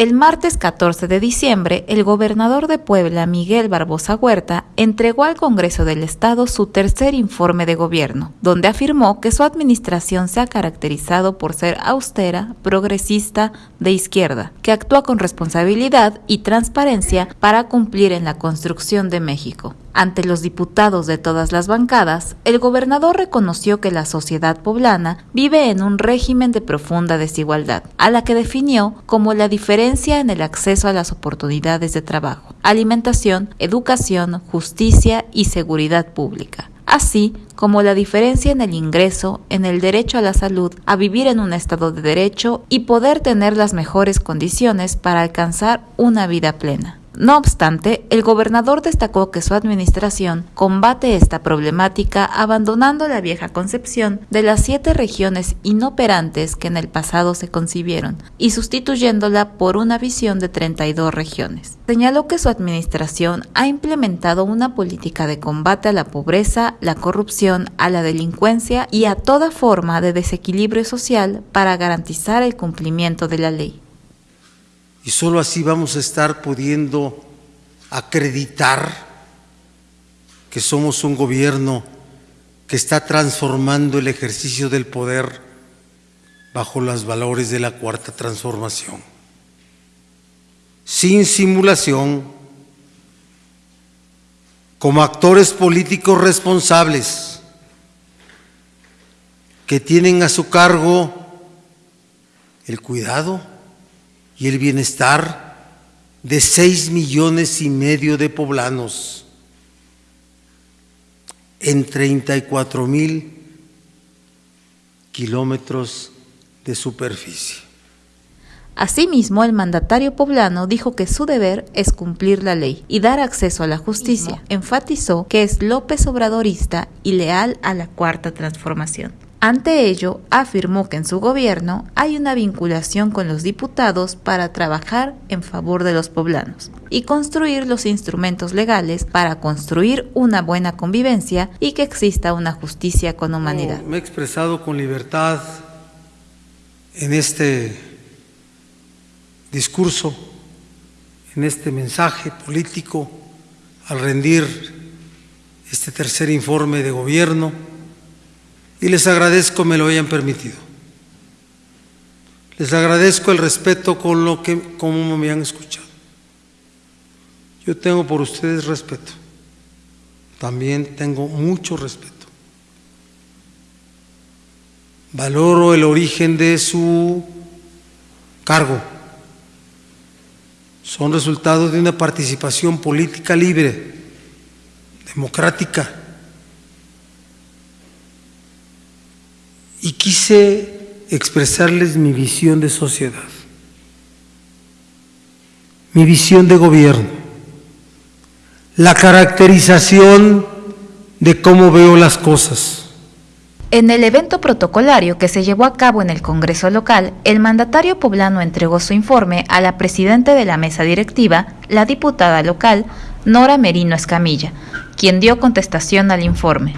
El martes 14 de diciembre, el gobernador de Puebla, Miguel Barbosa Huerta, entregó al Congreso del Estado su tercer informe de gobierno, donde afirmó que su administración se ha caracterizado por ser austera, progresista, de izquierda, que actúa con responsabilidad y transparencia para cumplir en la construcción de México. Ante los diputados de todas las bancadas, el gobernador reconoció que la sociedad poblana vive en un régimen de profunda desigualdad, a la que definió como la diferencia en el acceso a las oportunidades de trabajo, alimentación, educación, justicia y seguridad pública así como la diferencia en el ingreso, en el derecho a la salud, a vivir en un estado de derecho y poder tener las mejores condiciones para alcanzar una vida plena. No obstante, el gobernador destacó que su administración combate esta problemática abandonando la vieja concepción de las siete regiones inoperantes que en el pasado se concibieron y sustituyéndola por una visión de 32 regiones. Señaló que su administración ha implementado una política de combate a la pobreza, la corrupción, a la delincuencia y a toda forma de desequilibrio social para garantizar el cumplimiento de la ley y solo así vamos a estar pudiendo acreditar que somos un gobierno que está transformando el ejercicio del poder bajo los valores de la cuarta transformación, sin simulación, como actores políticos responsables que tienen a su cargo el cuidado, y el bienestar de seis millones y medio de poblanos en 34 mil kilómetros de superficie. Asimismo, el mandatario poblano dijo que su deber es cumplir la ley y dar acceso a la justicia. Enfatizó que es López Obradorista y leal a la cuarta transformación. Ante ello, afirmó que en su gobierno hay una vinculación con los diputados para trabajar en favor de los poblanos y construir los instrumentos legales para construir una buena convivencia y que exista una justicia con humanidad. me he expresado con libertad en este discurso, en este mensaje político, al rendir este tercer informe de gobierno y les agradezco me lo hayan permitido. Les agradezco el respeto con lo que como me han escuchado. Yo tengo por ustedes respeto. También tengo mucho respeto. Valoro el origen de su cargo. Son resultados de una participación política libre, democrática y quise expresarles mi visión de sociedad, mi visión de gobierno, la caracterización de cómo veo las cosas. En el evento protocolario que se llevó a cabo en el Congreso local, el mandatario poblano entregó su informe a la presidenta de la mesa directiva, la diputada local, Nora Merino Escamilla, quien dio contestación al informe.